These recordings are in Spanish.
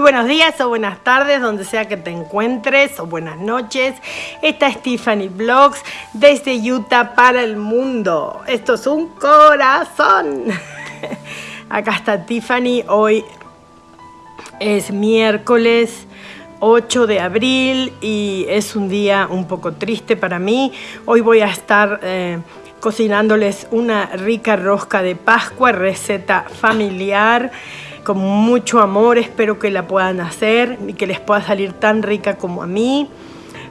Buenos días o buenas tardes, donde sea que te encuentres, o buenas noches. Esta es Tiffany Vlogs desde Utah para el mundo. Esto es un corazón. Acá está Tiffany. Hoy es miércoles 8 de abril y es un día un poco triste para mí. Hoy voy a estar eh, cocinándoles una rica rosca de Pascua, receta familiar con mucho amor, espero que la puedan hacer y que les pueda salir tan rica como a mí.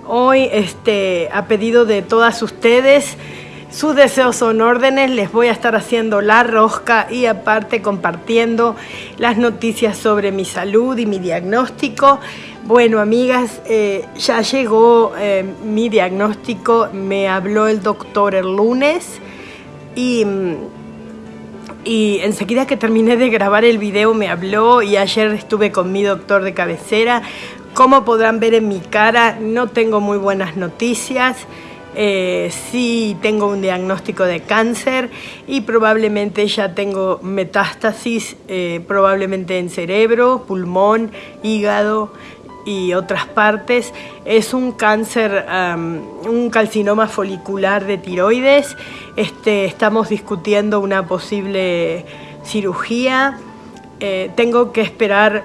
Hoy, este, a pedido de todas ustedes, sus deseos son órdenes, les voy a estar haciendo la rosca y aparte compartiendo las noticias sobre mi salud y mi diagnóstico. Bueno, amigas, eh, ya llegó eh, mi diagnóstico, me habló el doctor el lunes y mm, y enseguida que terminé de grabar el video me habló y ayer estuve con mi doctor de cabecera. Como podrán ver en mi cara, no tengo muy buenas noticias. Eh, sí tengo un diagnóstico de cáncer y probablemente ya tengo metástasis, eh, probablemente en cerebro, pulmón, hígado y otras partes. Es un cáncer, un calcinoma folicular de tiroides. Este, estamos discutiendo una posible cirugía. Eh, tengo que esperar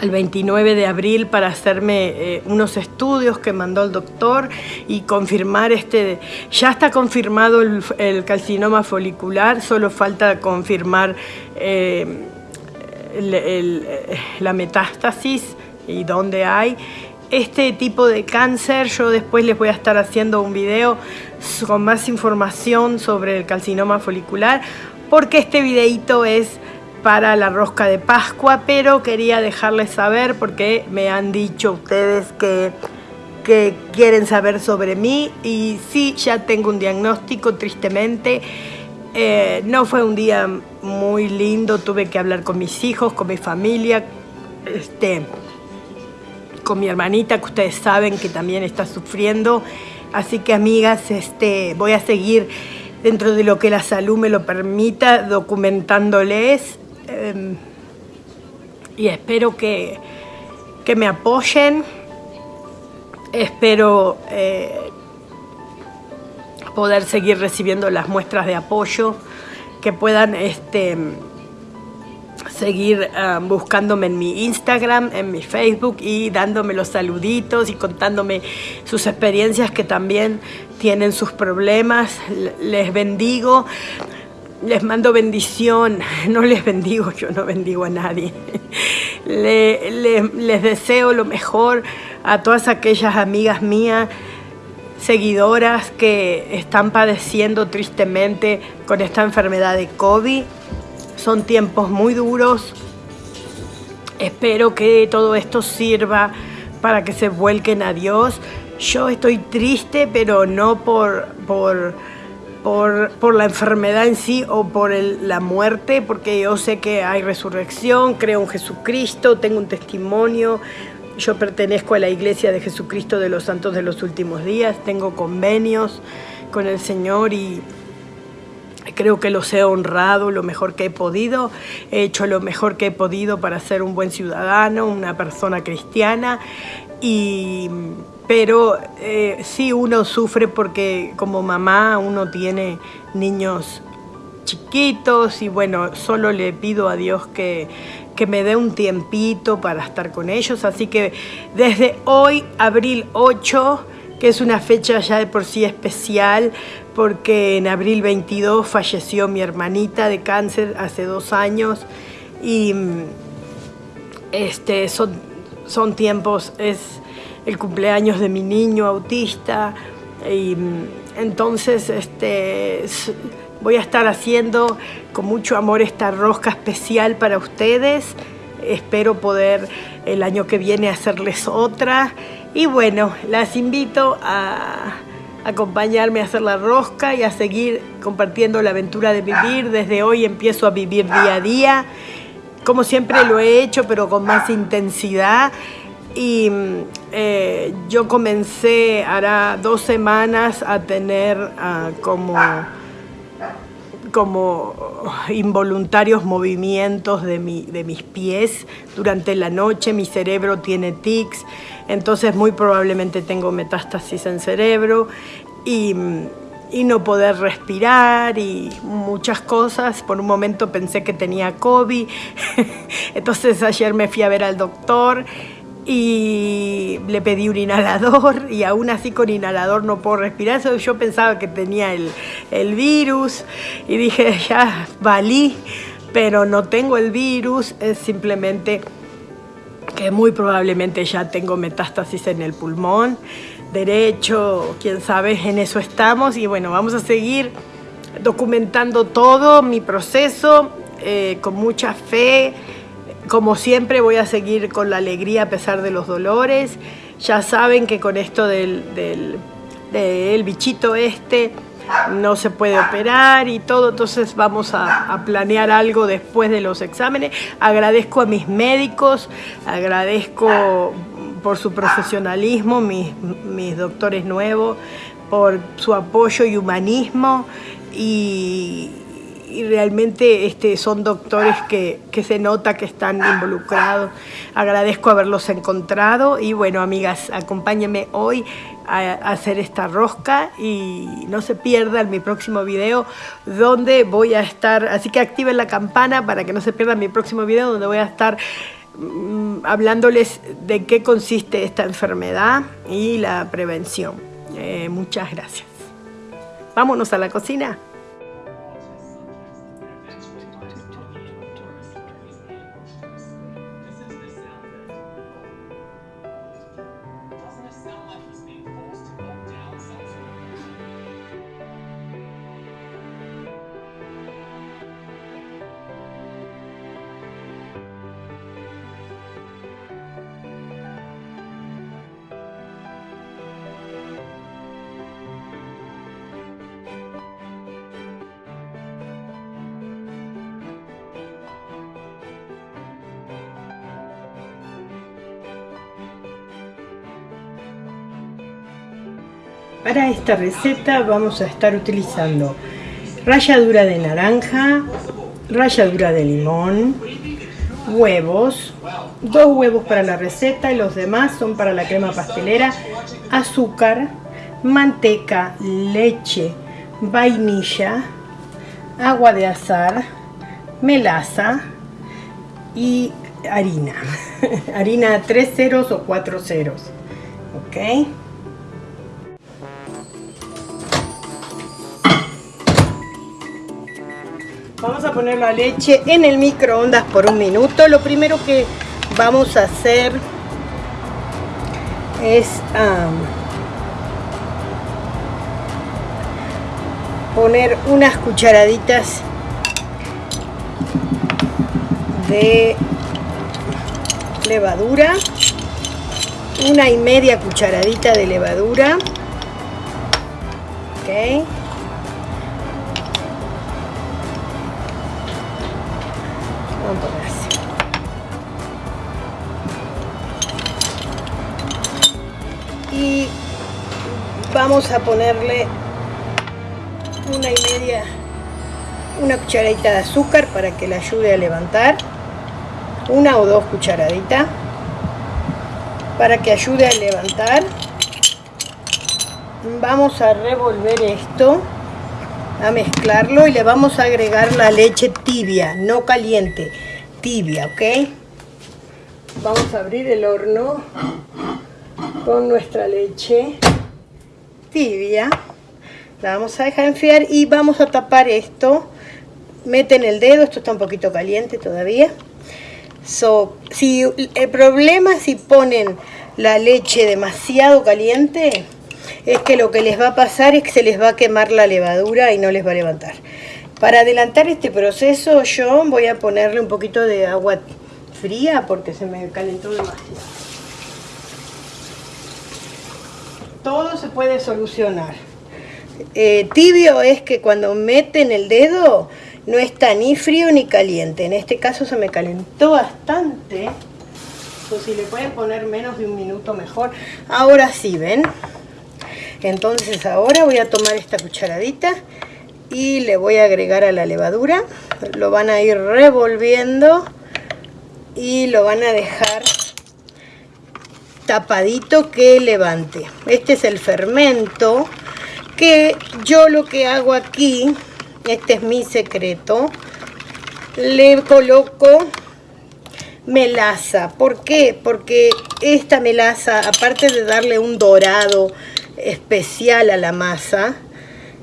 el 29 de abril para hacerme eh, unos estudios que mandó el doctor y confirmar este, ya está confirmado el, calcinoma folicular, solo falta confirmar eh, la metástasis y dónde hay este tipo de cáncer. Yo después les voy a estar haciendo un video con más información sobre el calcinoma folicular, porque este videito es para la rosca de Pascua, pero quería dejarles saber porque me han dicho ustedes que, quieren saber sobre mí y sí, ya tengo un diagnóstico, tristemente. Eh, no fue un día muy lindo, tuve que hablar con mis hijos, con mi familia, este, con mi hermanita, que ustedes saben que también está sufriendo. Así que amigas, este, voy a seguir dentro de lo que la salud me lo permita, documentándoles. Em, y espero que, que, me apoyen. Espero eh, poder seguir recibiendo las muestras de apoyo, que puedan este, seguir ah, buscándome en mi Instagram, en mi Facebook y dándome los saluditos y contándome sus experiencias que también tienen sus problemas. Les bendigo, les mando bendición, no les bendigo, yo no bendigo a nadie. les deseo lo mejor a todas aquellas amigas mías seguidoras que están padeciendo tristemente con esta enfermedad de COVID son tiempos muy duros. Espero que todo esto sirva para que se vuelquen a Dios. Yo estoy triste, pero no por, por, por, la enfermedad en sí o por la muerte, porque yo sé que hay resurrección, creo en Jesucristo, tengo un testimonio. Yo pertenezco a la Iglesia de Jesucristo de los Santos de los Últimos Días, tengo convenios con el Señor y, Creo que los he honrado lo mejor que he podido, he hecho lo mejor que he podido para ser un buen ciudadano, una persona cristiana, y, pero eh, sí uno sufre porque como mamá uno tiene niños chiquitos y bueno, solo le pido a Dios que, que me dé un tiempito para estar con ellos, así que desde hoy, abril 8, que es una fecha ya de por sí especial, porque en abril 22 falleció mi hermanita de cáncer hace dos años y mm, este, son, son tiempos, es el cumpleaños de mi niño autista y mm, entonces este, voy a estar haciendo con mucho amor esta rosca especial para ustedes. Espero poder el año que viene hacerles otra y bueno, las invito a acompañarme a hacer la rosca y a seguir compartiendo la aventura de vivir. Desde hoy empiezo a vivir día a día, como siempre lo he hecho, pero con más intensidad. Y eh, yo comencé, hará dos semanas, a tener ah, como como involuntarios movimientos de, de mis pies durante la noche, mi cerebro tiene tics, entonces muy probablemente tengo metástasis en cerebro y, y, no poder respirar y muchas cosas. Por un momento pensé que tenía COVID, entonces ayer me fui a ver al doctor y le pedí un inhalador y aún así con inhalador no puedo respirar. Eso yo pensaba que tenía el, el virus y dije, ya valí, pero no tengo el virus, es simplemente que muy probablemente ya tengo metástasis en el pulmón derecho, quién sabe, en eso estamos y bueno, vamos a seguir documentando todo mi proceso eh, con mucha fe, como siempre voy a seguir con la alegría a pesar de los dolores, ya saben que con esto del, del, bichito este no se puede operar y todo, entonces vamos a, planear algo después de los exámenes. Agradezco a mis médicos, agradezco por su profesionalismo, mis, mis doctores nuevos, por su apoyo y humanismo y, y realmente este, son doctores que, que, se nota que están involucrados. Agradezco haberlos encontrado y bueno, amigas, acompáñenme hoy a, hacer esta rosca y no se pierdan mi próximo video donde voy a estar, así que activen la campana para que no se pierdan mi próximo video donde voy a estar mm, hablándoles de qué consiste esta enfermedad y la prevención. Eh, muchas gracias. Vámonos a la cocina. Para esta receta vamos a estar utilizando ralladura de naranja, ralladura de limón, huevos, dos huevos para la receta y los demás son para la crema pastelera, azúcar, manteca, leche, vainilla, agua de azar, melaza y harina. harina 3 ceros o 4 ceros. ¿Ok? Vamos a poner la leche en el microondas por un minuto. Lo primero que vamos a hacer es poner unas cucharaditas de levadura una y media cucharadita de levadura ok vamos a ponerle una y media, una cucharadita de azúcar para que le ayude a levantar. Una o dos cucharaditas para que ayude a levantar. Vamos a revolver esto a mezclarlo y le vamos a agregar la leche tibia, no caliente, tibia, ¿ok? Vamos a abrir el horno con nuestra leche tibia. La vamos a dejar enfriar y vamos a tapar esto. Meten el dedo, esto está un poquito caliente todavía. Si el problema si ponen la leche demasiado caliente, es que lo que les va a pasar es que se les va a quemar la levadura y no les va a levantar. Para adelantar este proceso yo voy a ponerle un poquito de agua fría porque se me calentó demasiado. Todo se puede solucionar. Eh, tibio es que cuando meten el dedo no está ni frío ni caliente. En este caso se me calentó bastante. O si le pueden poner menos de un minuto mejor. Ahora sí, ¿ven? Entonces ahora voy a tomar esta cucharadita y le voy a agregar a la levadura. Lo van a ir revolviendo y lo van a dejar tapadito que levante. Este es el fermento que yo lo que hago aquí, este es mi secreto, le coloco melaza. ¿Por qué? Porque esta melaza, aparte de darle un dorado especial a la masa,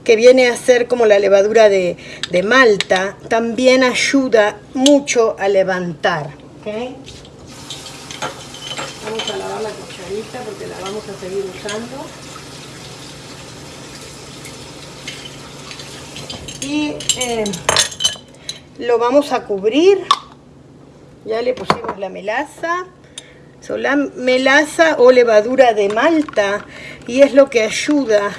que viene a ser como la levadura de, malta, también ayuda mucho a levantar. Vamos a lavar la cucharita porque la vamos a seguir usando. Y eh, lo vamos a cubrir. Ya le pusimos la melaza. Son la melaza o levadura de malta y es lo que ayuda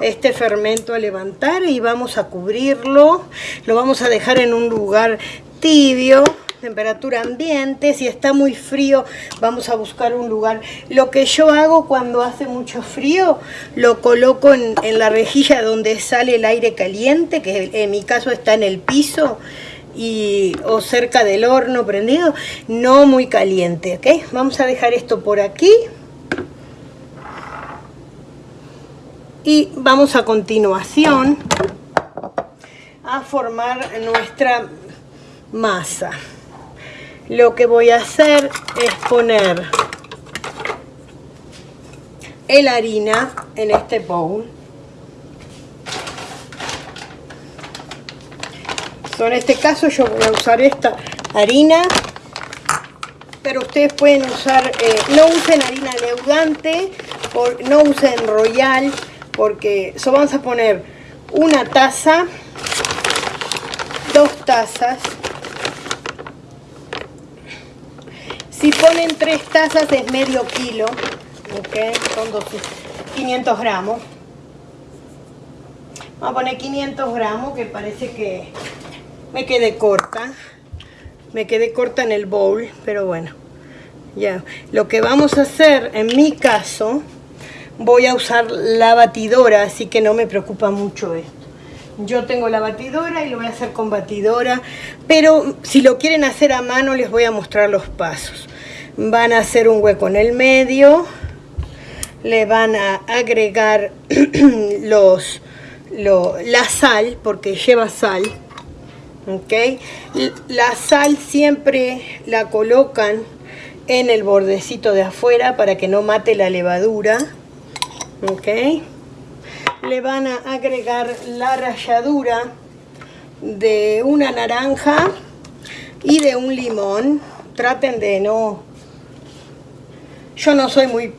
este fermento a levantar y vamos a cubrirlo. Lo vamos a dejar en un lugar tibio temperatura ambiente, si está muy frío vamos a buscar un lugar. Lo que yo hago cuando hace mucho frío, lo coloco en, la rejilla donde sale el aire caliente, que en mi caso está en el piso, y, o cerca del horno prendido, no muy caliente, ¿ok? Vamos a dejar esto por aquí. Y vamos a continuación a formar nuestra masa lo que voy a hacer es poner el harina en este bowl. En este caso yo voy a usar esta harina pero ustedes pueden usar eh, no usen harina leudante no usen royal porque eso vamos a poner una taza dos tazas Si ponen tres tazas es medio kilo, ok, son 500 gramos. Vamos a poner 500 gramos, que parece que me quedé corta. Me quedé corta en el bowl, pero bueno. Ya, lo que vamos a hacer, en mi caso, voy a usar la batidora, así que no me preocupa mucho esto. Yo tengo la batidora y lo voy a hacer con batidora, pero si lo quieren hacer a mano les voy a mostrar los pasos van a hacer un hueco en el medio, le van a agregar los, la sal, porque lleva sal, ¿ok? La sal siempre la colocan en el bordecito de afuera para que no mate la levadura, ¿ok? Le van a agregar la ralladura de una naranja y de un limón. Traten de no yo no soy muy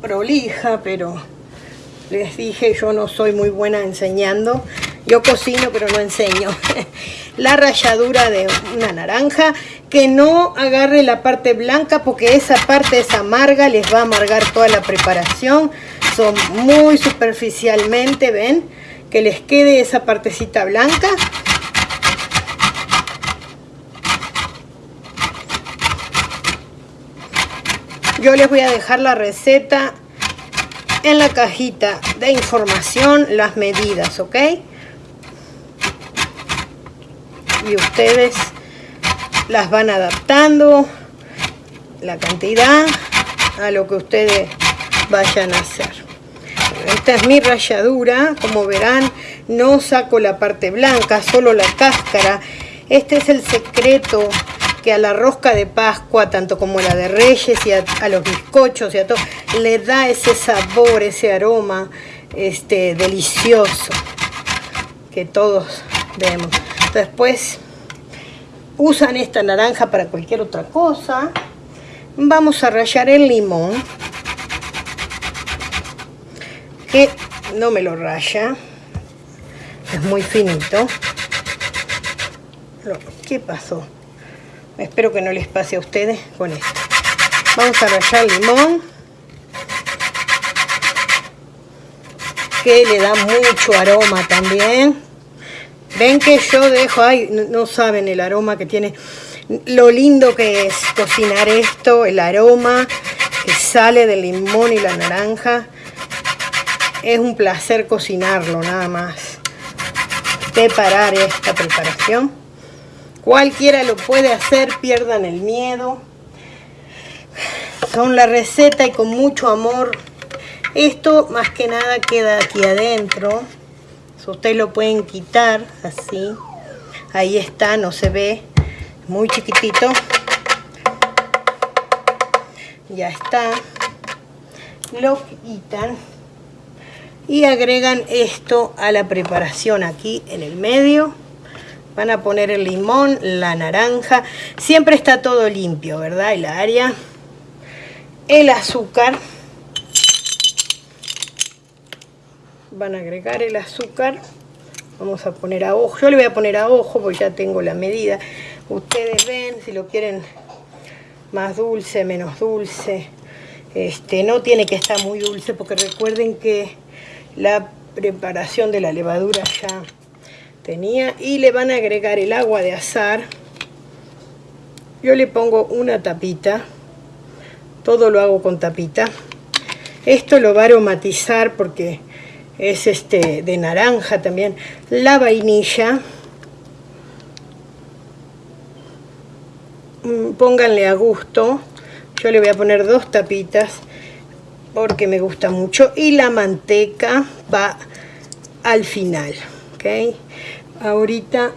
prolija, pero les dije, yo no soy muy buena enseñando. Yo cocino, pero no enseño. la ralladura de una naranja, que no agarre la parte blanca, porque esa parte es amarga, les va a amargar toda la preparación. Son muy superficialmente, ¿ven? Que les quede esa partecita blanca. Yo les voy a dejar la receta en la cajita de información, las medidas, ¿ok? Y ustedes las van adaptando, la cantidad, a lo que ustedes vayan a hacer. Esta es mi ralladura, como verán, no saco la parte blanca, solo la cáscara. Este es el secreto que a la rosca de Pascua, tanto como la de Reyes y a, los bizcochos y a todo, le da ese sabor, ese aroma este, delicioso que todos vemos. Después usan esta naranja para cualquier otra cosa. Vamos a rallar el limón, que no me lo raya, es muy finito. ¿Qué pasó? Espero que no les pase a ustedes con esto. Vamos a rallar limón. Que le da mucho aroma también. Ven que yo dejo, ay, no saben el aroma que tiene. Lo lindo que es cocinar esto, el aroma que sale del limón y la naranja. Es un placer cocinarlo, nada más. preparar esta preparación. Cualquiera lo puede hacer, pierdan el miedo. Son la receta y con mucho amor. Esto más que nada queda aquí adentro. Ustedes lo pueden quitar así. Ahí está, no se ve. Muy chiquitito. Ya está. Lo quitan. Y agregan esto a la preparación aquí en el medio. Van a poner el limón, la naranja. Siempre está todo limpio, ¿verdad? El área. El azúcar. Van a agregar el azúcar. Vamos a poner a ojo. Yo le voy a poner a ojo porque ya tengo la medida. Ustedes ven si lo quieren más dulce, menos dulce. Este, no tiene que estar muy dulce porque recuerden que la preparación de la levadura ya Y le van a agregar el agua de azar. Yo le pongo una tapita. Todo lo hago con tapita. Esto lo va a aromatizar porque es este de naranja también. La vainilla. Mm, pónganle a gusto. Yo le voy a poner dos tapitas porque me gusta mucho. Y la manteca va al final. Ahorita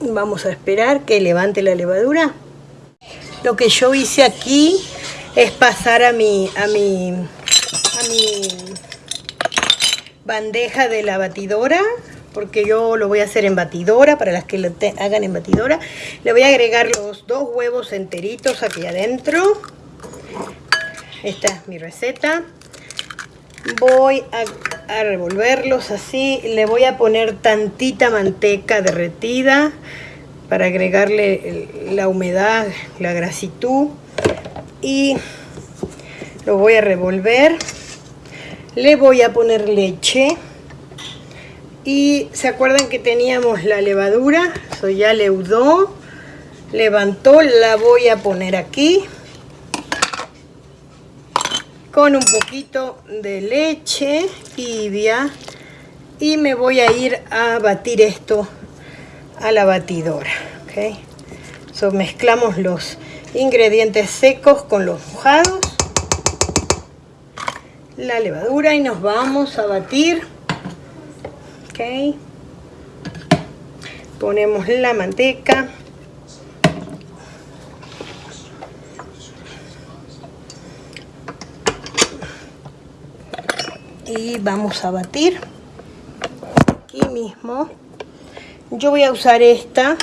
vamos a esperar que levante la levadura. Lo que yo hice aquí es pasar a mi, a mi a mi bandeja de la batidora porque yo lo voy a hacer en batidora, para las que lo hagan en batidora. Le voy a agregar los dos huevos enteritos aquí adentro. Esta es mi receta. Voy a, revolverlos así. Le voy a poner tantita manteca derretida para agregarle la humedad, la grasitud. Y lo voy a revolver le voy a poner leche y se acuerdan que teníamos la levadura eso ya leudó levantó la voy a poner aquí con un poquito de leche tibia y me voy a ir a batir esto a la batidora so, mezclamos los ingredientes secos con los mojados la levadura y nos vamos a batir. Ponemos la manteca. Y vamos a batir. Aquí mismo. Yo voy a usar esta.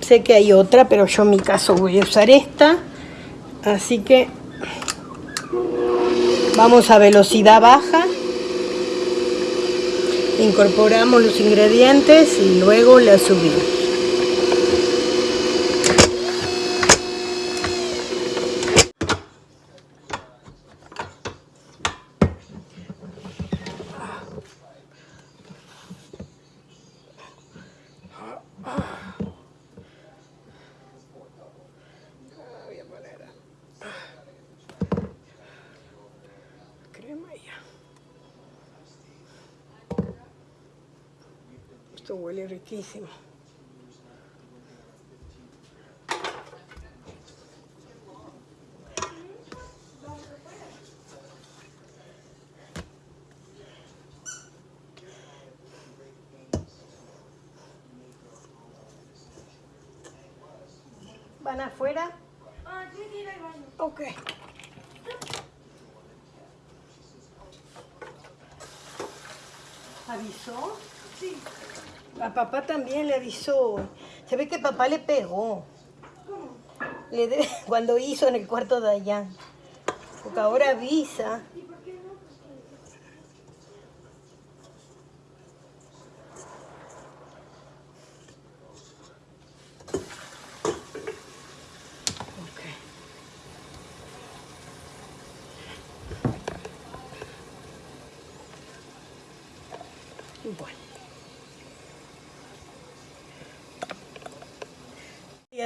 Sé que hay otra, pero yo en mi caso voy a usar esta. Así que Vamos a velocidad baja. Incorporamos los ingredientes y luego la subimos. Esto huele riquísimo. ¿Van afuera? Ah. Ok. ¿Avisó? Sí. A papá también le avisó. Se ve que papá le pegó. Le de- cuando hizo en el cuarto de allá. Porque ahora avisa.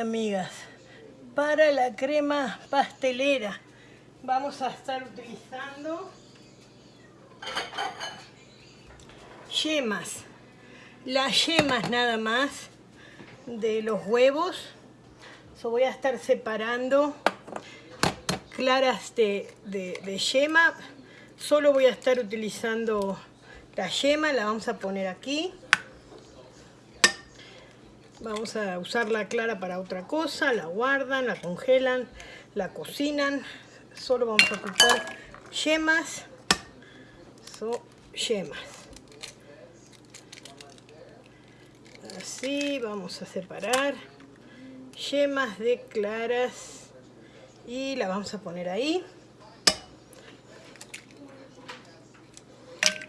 Amigas, para la crema pastelera vamos a estar utilizando yemas. Las yemas nada más de los huevos. So voy a estar separando claras de, de, de yema. Solo voy a estar utilizando la yema, la vamos a poner aquí. Vamos a usar la clara para otra cosa, la guardan, la congelan, la cocinan. Solo vamos a ocupar yemas. So, yemas. Así vamos a separar yemas de claras y la vamos a poner ahí.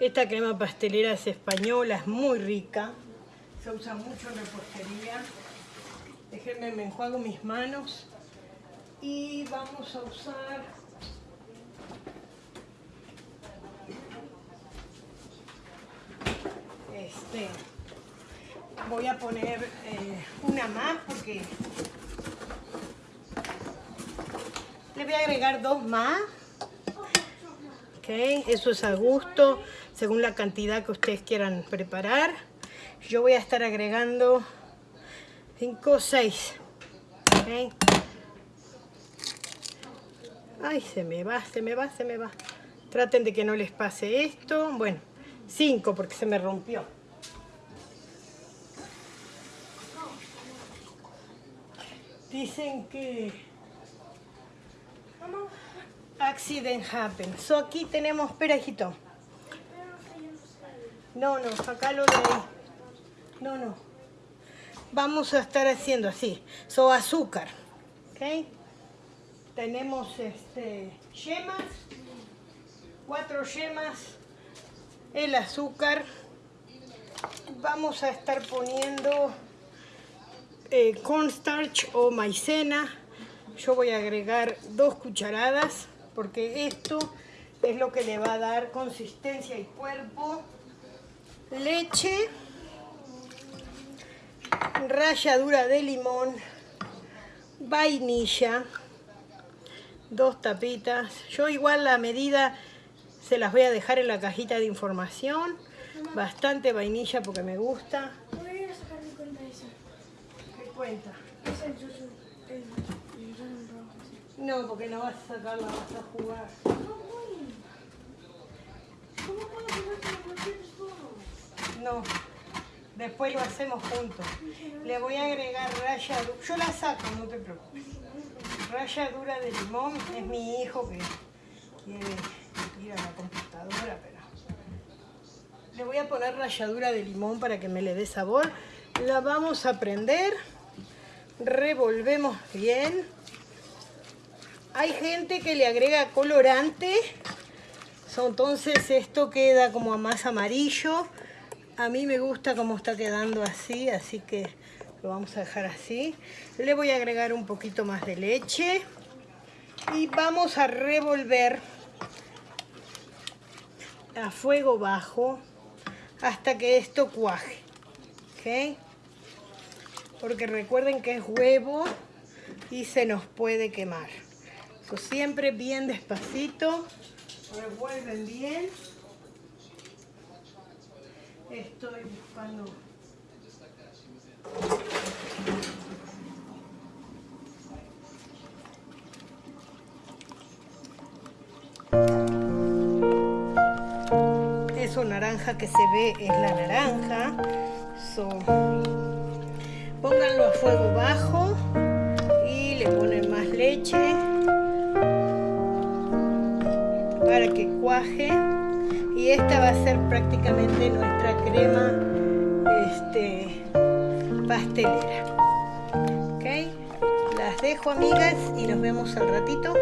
Esta crema pastelera es española, es muy rica se usa mucho en repostería. Déjenme, me enjuago mis manos. Y vamos a usar... Este... Voy a poner eh, una más porque... Le voy a agregar dos más. Ok, eso es a gusto, según la cantidad que ustedes quieran preparar yo voy a estar agregando 5 o 6 ay se me va, se me va, se me va. Traten de que no les pase esto. Bueno, 5 porque se me rompió. Dicen que accident happen. So aquí tenemos, espera hijito. No, no, acá lo de no, no. Vamos a estar haciendo así. So, azúcar. Tenemos este, yemas. Cuatro yemas. El azúcar. Vamos a estar poniendo eh, cornstarch o maicena. Yo voy a agregar dos cucharadas porque esto es lo que le va a dar consistencia y cuerpo. Leche ralladura de limón, vainilla, dos tapitas. Yo igual la medida se las voy a dejar en la cajita de información. Bastante vainilla porque me gusta. Voy a ir a sacar mi cuenta esa. ¿Qué cuenta? Es el yuzu. No, porque no vas a sacar, la vas a jugar. ¿Cómo puedo jugarte con cualquier? No. Después lo hacemos juntos. Le voy a agregar ralladura. Yo la saco, no te preocupes. Ralladura de limón. Es mi hijo que quiere ir a la computadora, pero... Le voy a poner ralladura de limón para que me le dé sabor. La vamos a prender. Revolvemos bien. Hay gente que le agrega colorante. Entonces esto queda como más amarillo. A mí me gusta cómo está quedando así, así que lo vamos a dejar así. Le voy a agregar un poquito más de leche. Y vamos a revolver a fuego bajo hasta que esto cuaje. ¿Ok? Porque recuerden que es huevo y se nos puede quemar. Siempre bien despacito. Revuelven bien. Estoy buscando... Eso naranja que se ve es la naranja. Pónganlo a fuego bajo y le ponen más leche para que cuaje y esta va a ser prácticamente nuestra crema este, pastelera. Ok las dejo amigas y nos vemos al ratito.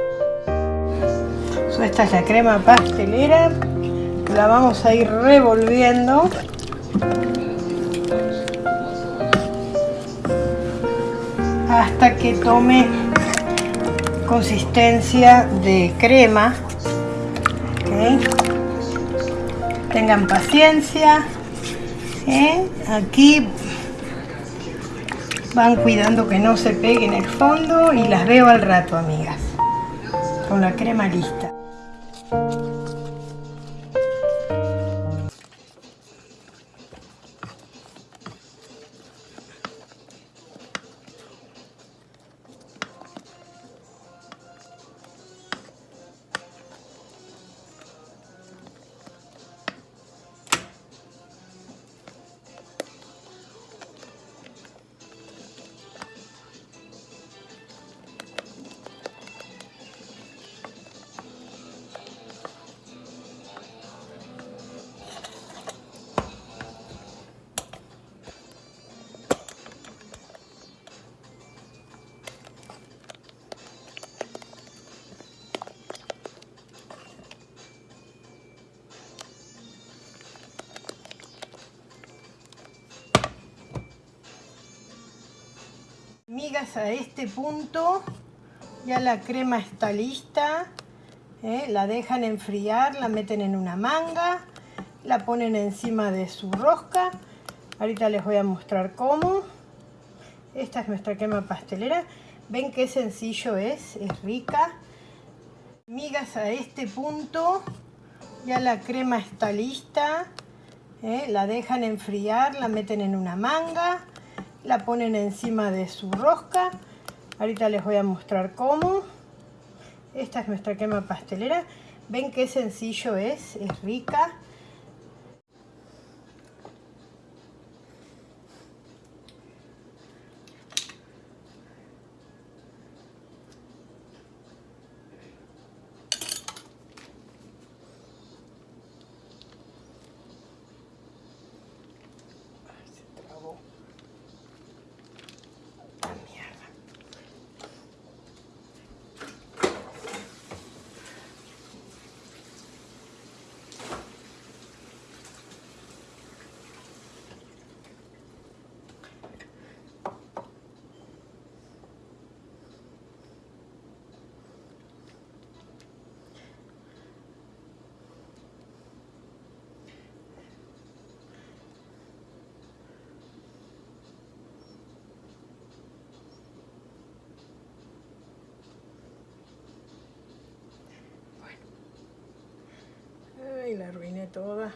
Esta es la crema pastelera la vamos a ir revolviendo. Hasta que tome consistencia de crema tengan paciencia ¿eh? aquí van cuidando que no se pegue en el fondo y las veo al rato amigas con la crema lista A este punto ya la crema está lista. ¿eh? La dejan enfriar, la meten en una manga, la ponen encima de su rosca. Ahorita les voy a mostrar cómo. Esta es nuestra crema pastelera. Ven qué sencillo es, es rica. Migas a este punto ya la crema está lista. ¿eh? La dejan enfriar, la meten en una manga, la ponen encima de su rosca. Ahorita les voy a mostrar cómo. Esta es nuestra crema pastelera. Ven qué sencillo es, es rica. Toda.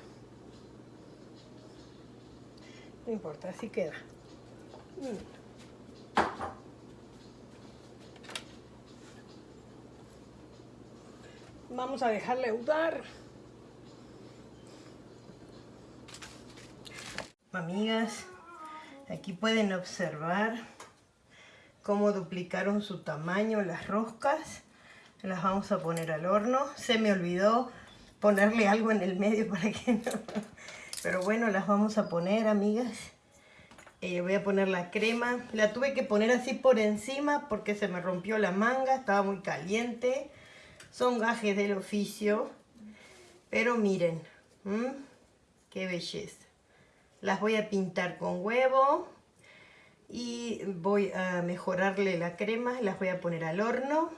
No importa, así queda. Vamos a dejarle udar. Amigas, aquí pueden observar cómo duplicaron su tamaño las roscas. Las vamos a poner al horno. Se me olvidó ponerle algo en el medio para que no... Pero bueno, las vamos a poner, amigas. Eh, voy a poner la crema. La tuve que poner así por encima porque se me rompió la manga. Estaba muy caliente. Son gajes del oficio. Pero miren. Qué belleza. Las voy a pintar con huevo. Y voy a mejorarle la crema. Las voy a poner al horno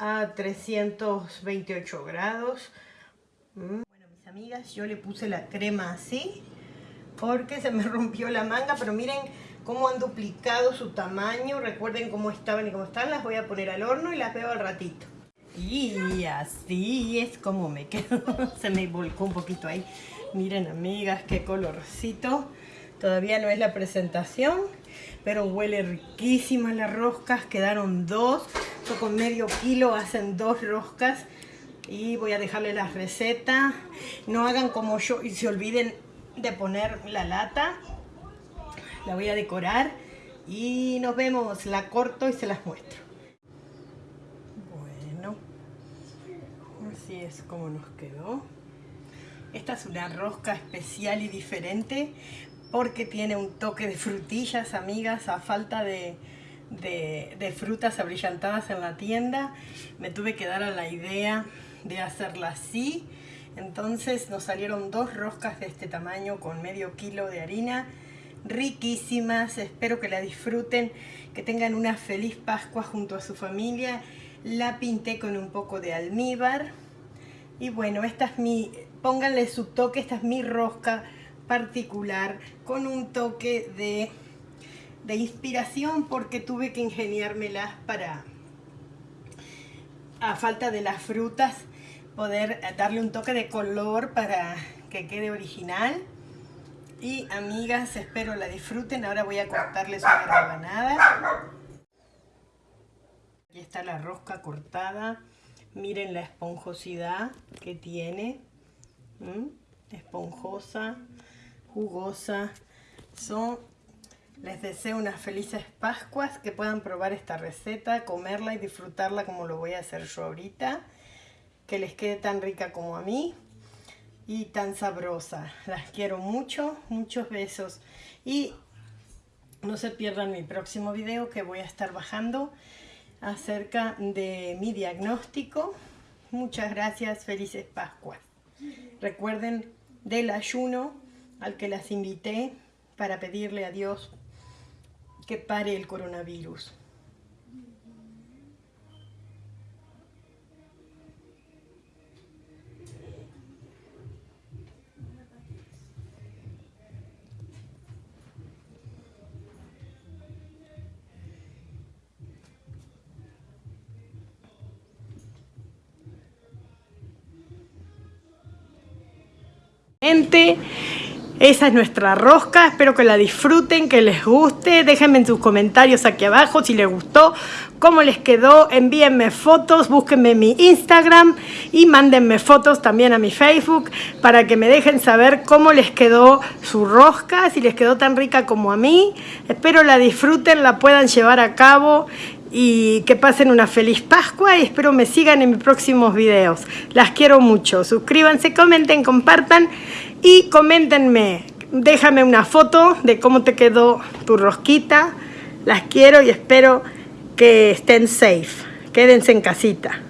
a 328 grados. Mm. Bueno, mis amigas, yo le puse la crema así porque se me rompió la manga, pero miren cómo han duplicado su tamaño. Recuerden cómo estaban y cómo están. Las voy a poner al horno y las veo al ratito. Y así es como me quedo. se me volcó un poquito ahí. Miren, amigas, qué colorcito. Todavía no es la presentación, pero huele riquísimas las roscas. Quedaron dos con medio kilo hacen dos roscas y voy a dejarle la receta. No hagan como yo y se olviden de poner la lata. La voy a decorar y nos vemos. La corto y se las muestro. Bueno, así es como nos quedó. Esta es una rosca especial y diferente porque tiene un toque de frutillas, amigas, a falta de, de, frutas abrillantadas en la tienda. Me tuve que dar a la idea de hacerla así. Entonces nos salieron dos roscas de este tamaño con medio kilo de harina. Riquísimas, espero que la disfruten, que tengan una feliz Pascua junto a su familia. La pinté con un poco de almíbar. Y bueno, esta es mi, pónganle su toque, esta es mi rosca particular con un toque de de inspiración porque tuve que ingeniármelas para, a falta de las frutas, poder darle un toque de color para que quede original. Y amigas, espero la disfruten. Ahora voy a cortarles una rebanada. Aquí está la rosca cortada. Miren la esponjosidad que tiene. Esponjosa, jugosa. Son les deseo unas felices Pascuas, que puedan probar esta receta, comerla y disfrutarla como lo voy a hacer yo ahorita. Que les quede tan rica como a mí y tan sabrosa. Las quiero mucho, muchos besos. Y no se pierdan mi próximo video que voy a estar bajando acerca de mi diagnóstico. Muchas gracias, felices Pascuas. Recuerden del ayuno al que las invité para pedirle a Dios que pare el coronavirus. Esa es nuestra rosca, espero que la disfruten, que les guste, déjenme en sus comentarios aquí abajo si les gustó, cómo les quedó, envíenme fotos, búsquenme mi Instagram y mándenme fotos también a mi Facebook para que me dejen saber cómo les quedó su rosca, si les quedó tan rica como a mí, espero la disfruten, la puedan llevar a cabo y que pasen una feliz Pascua y espero me sigan en mis próximos videos. Las quiero mucho. Suscríbanse, comenten, compartan y coméntenme. Déjame una foto de cómo te quedó tu rosquita. Las quiero y espero que estén safe. Quédense en casita.